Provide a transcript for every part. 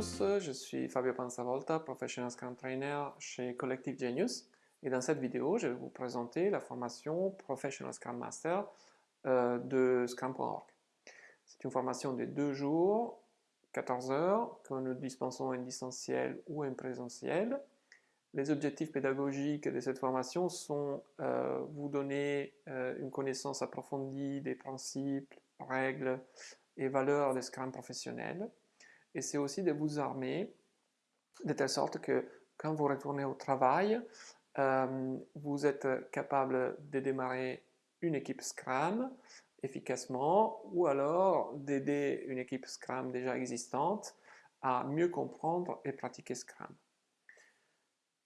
tous, je suis Fabio Panzavolta, Professional Scrum Trainer chez Collective Genius et dans cette vidéo, je vais vous présenter la formation Professional Scrum Master euh, de Scrum.org. C'est une formation de deux jours, 14 heures, que nous dispensons en distanciel ou en présentiel. Les objectifs pédagogiques de cette formation sont euh, vous donner euh, une connaissance approfondie des principes, règles et valeurs des Scrum professionnels, et c'est aussi de vous armer de telle sorte que quand vous retournez au travail, euh, vous êtes capable de démarrer une équipe Scrum efficacement ou alors d'aider une équipe Scrum déjà existante à mieux comprendre et pratiquer Scrum.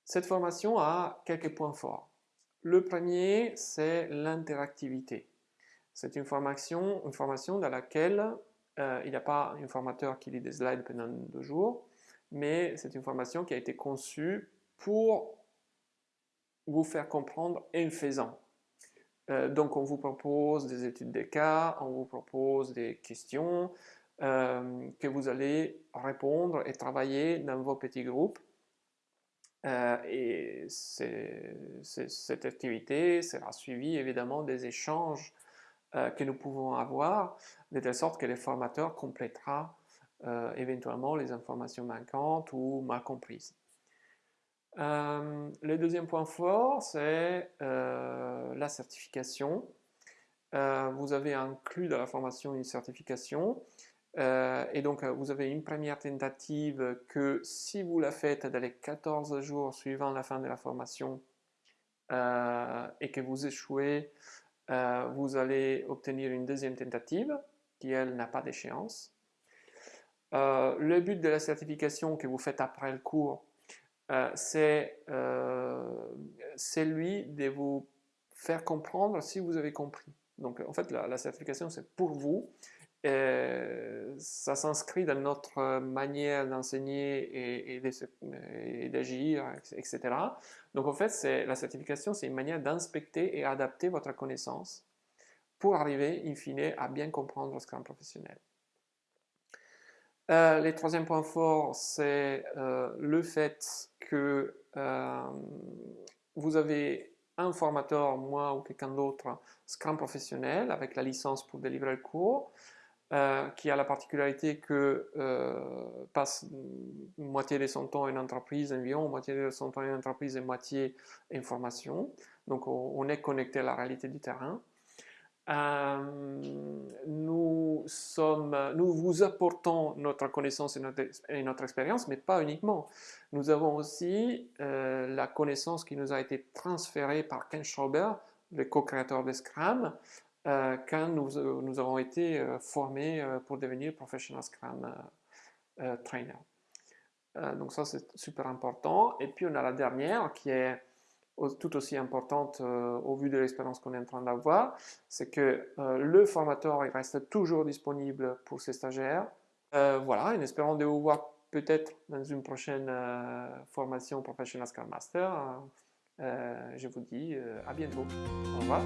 Cette formation a quelques points forts. Le premier, c'est l'interactivité. C'est une formation, une formation dans laquelle euh, il n'y a pas un formateur qui lit des slides pendant deux jours, mais c'est une formation qui a été conçue pour vous faire comprendre en faisant. Euh, donc on vous propose des études de cas, on vous propose des questions euh, que vous allez répondre et travailler dans vos petits groupes. et cette activité sera suivie évidemment des échanges euh, que nous pouvons avoir, de telle sorte que le formateur complétera euh, éventuellement les informations manquantes ou mal comprises. Euh, le deuxième point fort, c'est la certification. vous avez inclus dans la formation une certification et donc vous avez une première tentative que si vous la faites dans les 14 jours suivant la fin de la formation et que vous échouez euh, vous allez obtenir une deuxième tentative qui, elle, n'a pas d'échéance. Euh, le but de la certification que vous faites après le cours, euh, c'est celui de vous faire comprendre si vous avez compris. Donc en fait, la certification, c'est pour vous euh, ça s'inscrit dans notre manière d'enseigner et, d'agir, etc. Donc en fait, la certification, c'est une manière d'inspecter et adapter votre connaissance pour arriver, in fine, à bien comprendre le Scrum professionnel. Euh, le troisième point fort, c'est euh, le fait que euh, vous avez un formateur, moi ou quelqu'un d'autre, Scrum professionnel, avec la licence pour délivrer le cours, euh, qui a la particularité que euh, passe moitié de son temps en entreprise environ, moitié de son temps en entreprise et moitié en formation. Donc on, est connecté à la réalité du terrain. Euh, nous, sommes, nous vous apportons notre connaissance et notre, expérience, mais pas uniquement. Nous avons aussi la connaissance qui nous a été transférée par Ken Schauber, le co-créateur de Scrum, euh, quand nous, euh, nous, avons été euh, formés pour devenir Professional Scrum Trainer. donc ça c'est super important. Et puis on a la dernière qui est tout aussi importante au vu de l'expérience qu'on est en train d'avoir, c'est que le formateur il reste toujours disponible pour ses stagiaires. voilà, en espérant de vous voir peut-être dans une prochaine formation Professional Scrum Master. je vous dis à bientôt. Au revoir.